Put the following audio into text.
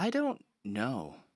I don't know.